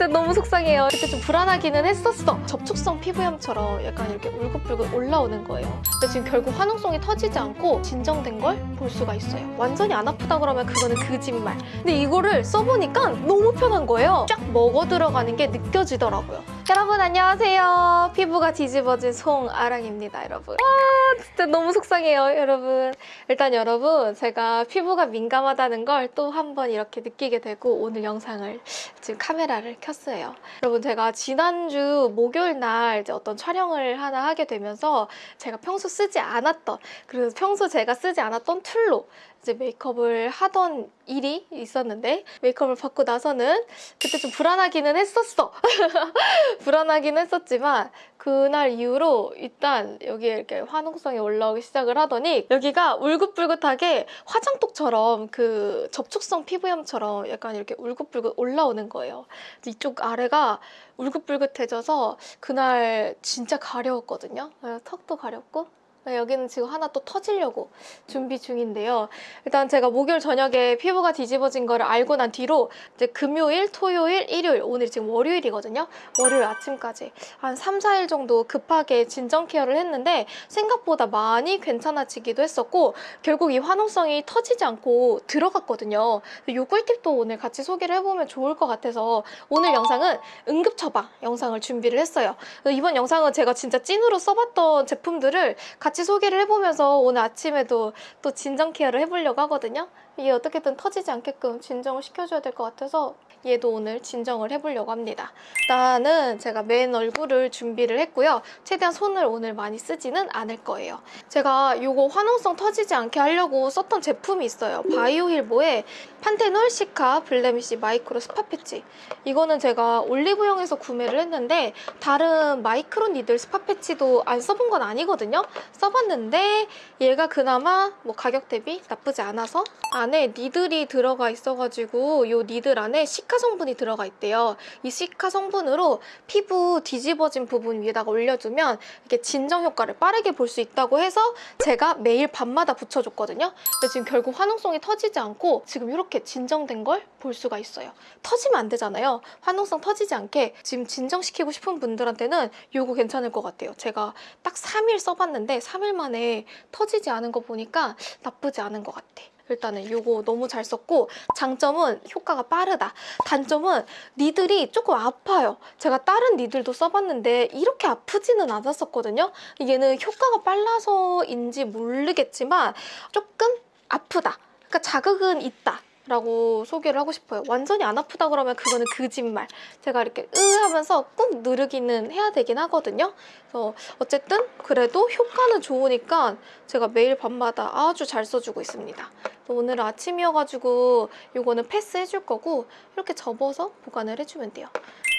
진짜 너무 속상해요. 그때 좀 불안하기는 했었어. 접촉성 피부염처럼 약간 이렇게 울긋불긋 올라오는 거예요. 근데 지금 결국 화농성이 터지지 않고 진정된 걸 볼 수가 있어요. 완전히 안 아프다 그러면 그거는 거짓말. 근데 이거를 써보니까 너무 편한 거예요. 쫙 먹어 들어가는 게 느껴지더라고요. 여러분 안녕하세요. 피부가 뒤집어진 송아랑입니다, 여러분. 아 진짜 너무 속상해요, 여러분. 일단 여러분 제가 피부가 민감하다는 걸 또 한 번 이렇게 느끼게 되고 오늘 영상을 지금 카메라를 켰어요. 여러분 제가 지난주 목요일 날 이제 어떤 촬영을 하나 하게 되면서 제가 평소 쓰지 않았던 그리고 평소 제가 쓰지 않았던 툴로 이제 메이크업을 하던 일이 있었는데 메이크업을 받고 나서는 그때 좀 불안하기는 했었어. 불안하긴 했었지만 그날 이후로 일단 여기에 이렇게 화농성이 올라오기 시작을 하더니 여기가 울긋불긋하게 화장독처럼 그 접촉성 피부염처럼 약간 이렇게 울긋불긋 올라오는 거예요. 이쪽 아래가 울긋불긋해져서 그날 진짜 가려웠거든요. 턱도 가렵고 네, 여기는 지금 하나 또 터지려고 준비 중인데요. 일단 제가 목요일 저녁에 피부가 뒤집어진 거를 알고 난 뒤로 이제 금요일, 토요일, 일요일, 오늘 지금 월요일이거든요. 월요일 아침까지 한 3, 4일 정도 급하게 진정 케어를 했는데 생각보다 많이 괜찮아지기도 했었고 결국 이 화농성이 터지지 않고 들어갔거든요. 이 꿀팁도 오늘 같이 소개를 해보면 좋을 것 같아서 오늘 영상은 응급 처방 영상을 준비를 했어요. 이번 영상은 제가 진짜 찐으로 써봤던 제품들을 같이 소개를 해보면서 오늘 아침에도 또 진정 케어를 해보려고 하거든요. 이게 어떻게든 터지지 않게끔 진정을 시켜줘야 될 것 같아서 얘도 오늘 진정을 해보려고 합니다. 일단은 제가 맨 얼굴을 준비를 했고요. 최대한 손을 오늘 많이 쓰지는 않을 거예요. 제가 이거 화농성 터지지 않게 하려고 썼던 제품이 있어요. 바이오힐보의 panthenol cica blemish micro spot patch. 이거는 제가 올리브영에서 구매를 했는데 다른 micro needle spot patch도 안 써본 건 아니거든요. 써봤는데 얘가 그나마 뭐 가격 대비 나쁘지 않아서 안에 needle이 들어가 있어가지고 이 needle 안에 cica 성분이 들어가 있대요. 이 cica 성분으로 피부 뒤집어진 부분 위에다가 올려주면 이렇게 진정 효과를 빠르게 볼 수 있다고 해서 제가 매일 밤마다 붙여줬거든요. 근데 지금 결국 화농성이 터지지 않고 지금 이렇게 진정된 걸 볼 수가 있어요. 터지면 안 되잖아요. 화농성 터지지 않게 지금 진정시키고 싶은 분들한테는 이거 괜찮을 것 같아요. 제가 딱 3일 써봤는데 3일 만에 터지지 않은 거 보니까 나쁘지 않은 것 같아. 일단은 이거 너무 잘 썼고 장점은 효과가 빠르다. 단점은 니들이 조금 아파요. 제가 다른 니들도 써봤는데 이렇게 아프지는 않았었거든요. 얘는 효과가 빨라서인지 모르겠지만 조금 아프다. 그러니까 자극은 있다. 라고 소개를 하고 싶어요. 완전히 안 아프다 그러면 그거는 거짓말. 제가 이렇게 으 하면서 꾹 누르기는 해야 되긴 하거든요. 그래서 어쨌든 그래도 효과는 좋으니까 제가 매일 밤마다 아주 잘 써주고 있습니다. 오늘 아침이어가지고 이거는 패스해줄 거고 이렇게 접어서 보관을 해주면 돼요.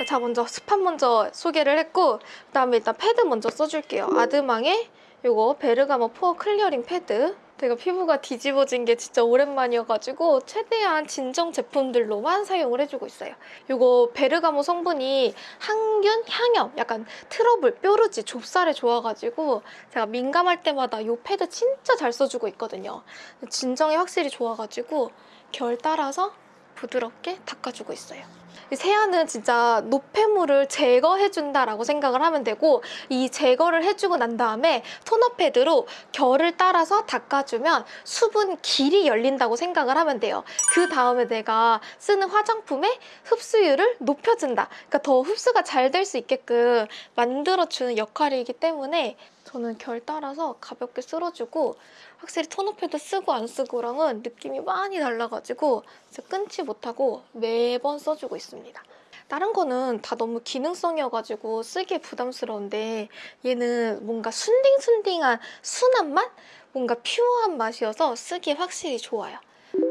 자 먼저 spot 먼저 소개를 했고 그다음에 일단 패드 먼저 써줄게요. 아드망의 이거 베르가모 pore clearing pad 제가 피부가 뒤집어진 게 진짜 오랜만이어가지고 최대한 진정 제품들로만 사용을 해주고 있어요. 이거 베르가모 성분이 항균, 항염, 약간 트러블, 뾰루지, 좁쌀에 좋아가지고 제가 민감할 때마다 이 패드 진짜 잘 써주고 있거든요. 진정이 확실히 좋아가지고 결 따라서 부드럽게 닦아주고 있어요. 세안은 진짜 노폐물을 제거해준다라고 생각을 하면 되고 이 제거를 해주고 난 다음에 토너 패드로 결을 따라서 닦아주면 수분 길이 열린다고 생각을 하면 돼요. 그 다음에 내가 쓰는 화장품의 흡수율을 높여준다. 그러니까 더 흡수가 잘 될 수 있게끔 만들어주는 역할이기 때문에 저는 결 따라서 가볍게 쓸어주고 확실히 토너 패드 쓰고 안 쓰고랑은 느낌이 많이 달라가지고 끊지 못하고 매번 써주고 있습니다. 다른 거는 다 너무 기능성이어가지고 쓰기에 부담스러운데 얘는 뭔가 순딩순딩한 순한 맛? 뭔가 pure한 맛이어서 쓰기에 확실히 좋아요.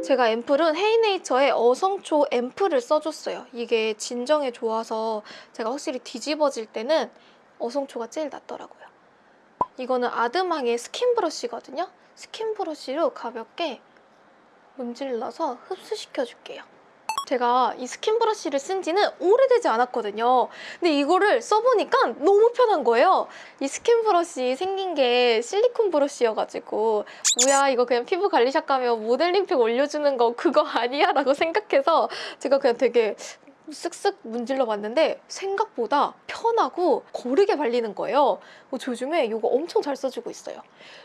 제가 앰플은 헤이네이처의 어성초 앰플을 써줬어요. 이게 진정에 좋아서 제가 확실히 뒤집어질 때는 어성초가 제일 낫더라고요. 이거는 아드망의 스킨 브러쉬거든요. 스킨 브러쉬로 가볍게 문질러서 흡수시켜줄게요. 제가 이 스킨 브러쉬를 쓴 지는 오래되지 않았거든요. 근데 이거를 써보니까 너무 편한 거예요. 이 스킨 브러쉬 생긴 게 실리콘 브러쉬여가지고 뭐야 이거 그냥 피부 관리샵 가면 모델링팩 올려주는 거 그거 아니야? 라고 생각해서 제가 그냥 되게 쓱쓱 문질러 봤는데 생각보다 편하고 고르게 발리는 거예요. 어, 저 요즘에 이거 엄청 잘 써주고 있어요.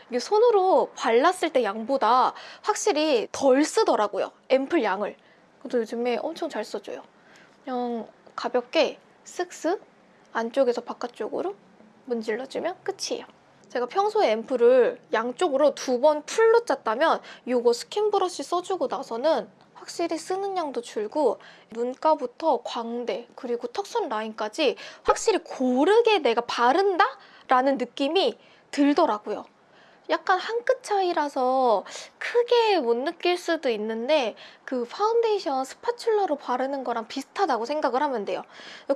이게 손으로 발랐을 때 양보다 확실히 덜 쓰더라고요. 앰플 양을. 그래서 요즘에 엄청 잘 써줘요. 그냥 가볍게 쓱쓱 안쪽에서 바깥쪽으로 문질러주면 끝이에요. 제가 평소에 앰플을 양쪽으로 두 번 풀로 짰다면 이거 스킨 브러쉬 써주고 나서는 확실히 쓰는 양도 줄고 눈가부터 광대 그리고 턱선 라인까지 확실히 고르게 내가 바른다? 라는 느낌이 들더라고요. 약간 한 끗 차이라서 크게 못 느낄 수도 있는데 그 파운데이션 spatula로 바르는 거랑 비슷하다고 생각을 하면 돼요.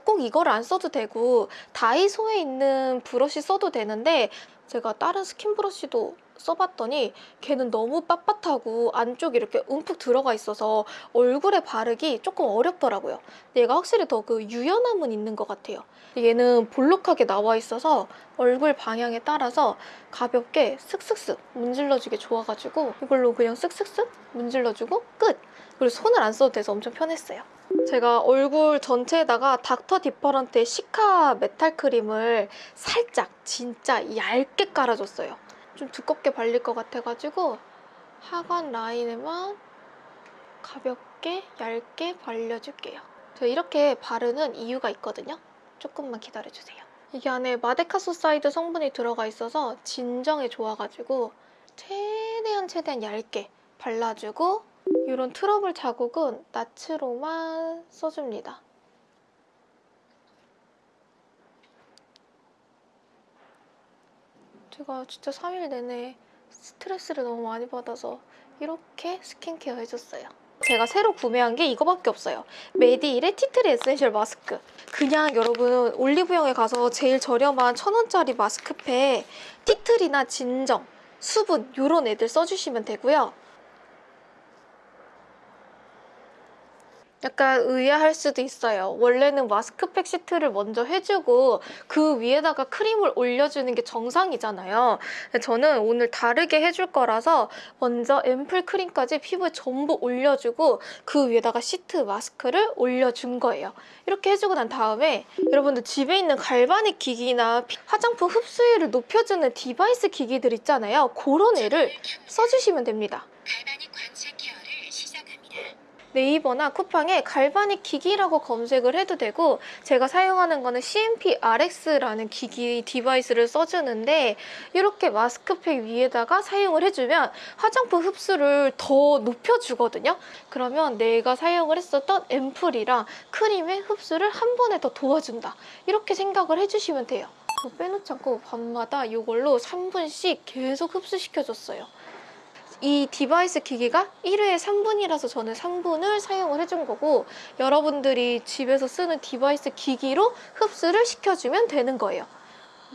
꼭 이걸 안 써도 되고 다이소에 있는 브러쉬 써도 되는데 제가 다른 스킨 브러쉬도 써봤더니 걔는 너무 빳빳하고 안쪽에 이렇게 움푹 들어가 있어서 얼굴에 바르기 조금 어렵더라고요. 얘가 확실히 더 그 유연함은 있는 것 같아요. 얘는 볼록하게 나와 있어서 얼굴 방향에 따라서 가볍게 쓱쓱쓱 문질러주기 좋아가지고 이걸로 그냥 쓱쓱쓱 문질러주고 끝! 그리고 손을 안 써도 돼서 엄청 편했어요. 제가 얼굴 전체에다가 닥터 디퍼런트의 cica metal cream을 살짝 진짜 얇게 깔아줬어요. 좀 두껍게 발릴 것 같아가지고 하관 라인에만 가볍게 얇게 발려줄게요. 저 이렇게 바르는 이유가 있거든요. 조금만 기다려주세요. 이게 안에 madecassoside 성분이 들어가 있어서 진정에 좋아가지고 최대한 최대한 얇게 발라주고 이런 트러블 자국은 낮으로만 써줍니다. 제가 진짜 3일 내내 스트레스를 너무 많이 받아서 이렇게 스킨케어 해줬어요. 제가 새로 구매한 게 이거밖에 없어요. 메디힐의 tea tree essential 마스크. 그냥 여러분 올리브영에 가서 제일 저렴한 천원짜리 마스크팩 tea tree나 진정, 수분 이런 애들 써주시면 되고요. 약간 의아할 수도 있어요. 원래는 마스크팩 시트를 먼저 해주고 그 위에다가 크림을 올려주는 게 정상이잖아요. 저는 오늘 다르게 해줄 거라서 먼저 앰플 크림까지 피부에 전부 올려주고 그 위에다가 시트 마스크를 올려준 거예요. 이렇게 해주고 난 다음에 여러분들 집에 있는 galvanic 기기나 화장품 흡수율을 높여주는 device 기기들 있잖아요. 그런 애를 써주시면 됩니다. 네이버나 쿠팡에 galvanic 기기라고 검색을 해도 되고 제가 사용하는 거는 CMP-RX라는 기기 device를 써주는데 이렇게 마스크팩 위에다가 사용을 해주면 화장품 흡수를 더 높여주거든요. 그러면 내가 사용을 했었던 앰플이랑 크림의 흡수를 한 번에 더 도와준다. 이렇게 생각을 해주시면 돼요. 저 빼놓지 않고 밤마다 이걸로 3분씩 계속 흡수시켜줬어요. 이 device 기기가 1회에 3분이라서 저는 3분을 사용을 해준 거고 여러분들이 집에서 쓰는 device 기기로 흡수를 시켜주면 되는 거예요.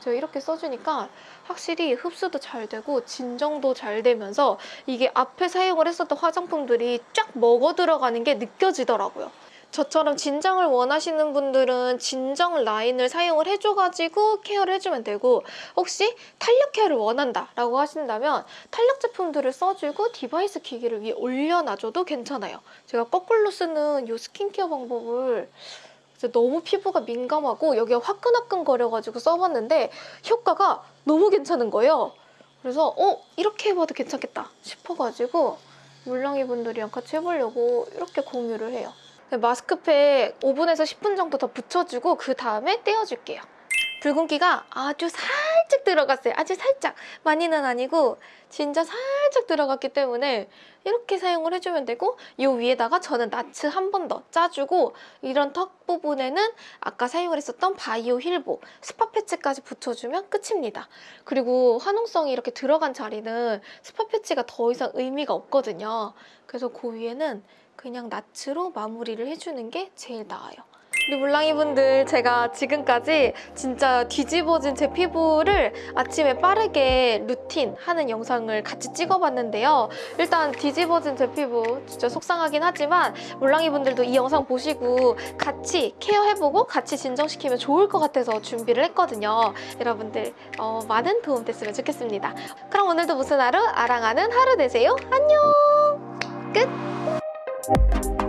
저 이렇게 써주니까 확실히 흡수도 잘 되고 진정도 잘 되면서 이게 앞에 사용을 했었던 화장품들이 쫙 먹어 들어가는 게 느껴지더라고요. 저처럼 진정을 원하시는 분들은 진정 라인을 사용을 해줘가지고 케어를 해주면 되고 혹시 탄력 케어를 원한다 라고 하신다면 탄력 제품들을 써주고 device 기기를 위에 올려놔줘도 괜찮아요. 제가 거꾸로 쓰는 이 스킨케어 방법을 너무 피부가 민감하고 여기가 화끈화끈거려가지고 써봤는데 효과가 너무 괜찮은 거예요. 그래서 어? 이렇게 해봐도 괜찮겠다 싶어가지고 물랑이 분들이랑 같이 해보려고 이렇게 공유를 해요. 네, 마스크팩 5분에서 10분 정도 더 붙여주고 그 다음에 떼어줄게요. 붉은기가 아주 살짝 들어갔어요. 아주 살짝. 많이는 아니고 진짜 살짝 들어갔기 때문에 이렇게 사용을 해주면 되고 이 위에다가 저는 나츠 한 번 더 짜주고 이런 턱 부분에는 아까 사용을 했었던 바이오힐보 spot patch까지 붙여주면 끝입니다. 그리고 화농성이 이렇게 들어간 자리는 스파 패치가 더 이상 의미가 없거든요. 그래서 그 위에는 그냥 나츠로 마무리를 해주는 게 제일 나아요. 우리 물랑이 분들 제가 지금까지 진짜 뒤집어진 제 피부를 아침에 빠르게 루틴 하는 영상을 같이 찍어봤는데요. 일단 뒤집어진 제 피부 진짜 속상하긴 하지만 물랑이 분들도 이 영상 보시고 같이 케어해보고 같이 진정시키면 좋을 것 같아서 준비를 했거든요. 여러분들 어, 많은 도움 됐으면 좋겠습니다. 그럼 오늘도 무슨 하루? 아랑하는 하루 되세요. 안녕! 끝! Thank you.